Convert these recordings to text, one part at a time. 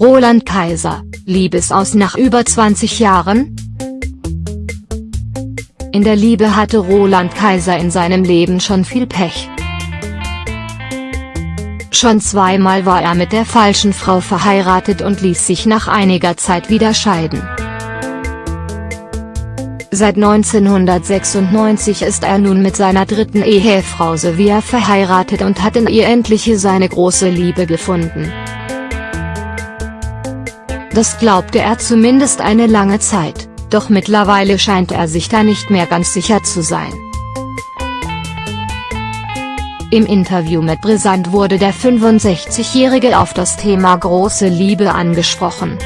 Roland Kaiser, Liebesaus nach über 20 Jahren? In der Liebe hatte Roland Kaiser in seinem Leben schon viel Pech. Schon zweimal war er mit der falschen Frau verheiratet und ließ sich nach einiger Zeit wieder scheiden. Seit 1996 ist er nun mit seiner dritten Ehefrau Sevilla verheiratet und hat in ihr endlich seine große Liebe gefunden. Das glaubte er zumindest eine lange Zeit, doch mittlerweile scheint er sich da nicht mehr ganz sicher zu sein. Im Interview mit Brisant wurde der 65-Jährige auf das Thema große Liebe angesprochen.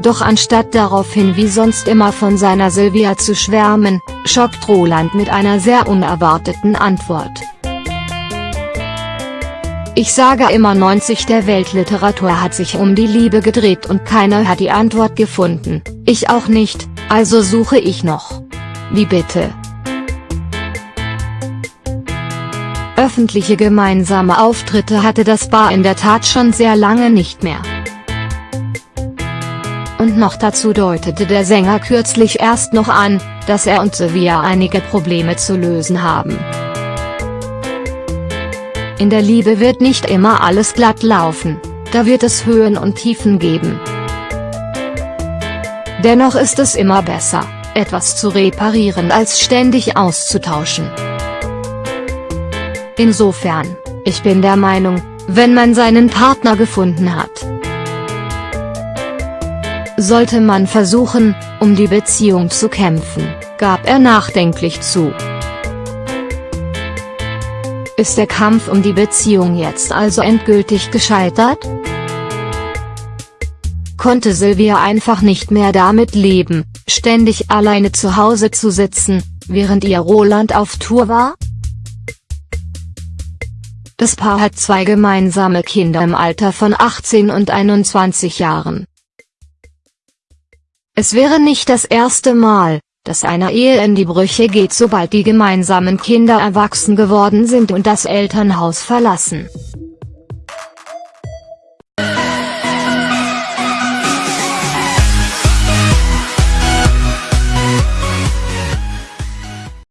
Doch anstatt daraufhin wie sonst immer von seiner Sylvia zu schwärmen, schockt Roland mit einer sehr unerwarteten Antwort. Ich sage immer 90 der Weltliteratur hat sich um die Liebe gedreht und keiner hat die Antwort gefunden, ich auch nicht, also suche ich noch. Wie bitte? Öffentliche gemeinsame Auftritte hatte das Paar in der Tat schon sehr lange nicht mehr. Und noch dazu deutete der Sänger kürzlich erst noch an, dass er und Sevilla einige Probleme zu lösen haben. In der Liebe wird nicht immer alles glatt laufen, da wird es Höhen und Tiefen geben. Dennoch ist es immer besser, etwas zu reparieren als ständig auszutauschen. Insofern, ich bin der Meinung, wenn man seinen Partner gefunden hat, sollte man versuchen, um die Beziehung zu kämpfen, gab er nachdenklich zu. Ist der Kampf um die Beziehung jetzt also endgültig gescheitert? Konnte Sylvia einfach nicht mehr damit leben, ständig alleine zu Hause zu sitzen, während ihr Roland auf Tour war? Das Paar hat zwei gemeinsame Kinder im Alter von 18 und 21 Jahren. Es wäre nicht das erste Mal, dass eine Ehe in die Brüche geht sobald die gemeinsamen Kinder erwachsen geworden sind und das Elternhaus verlassen.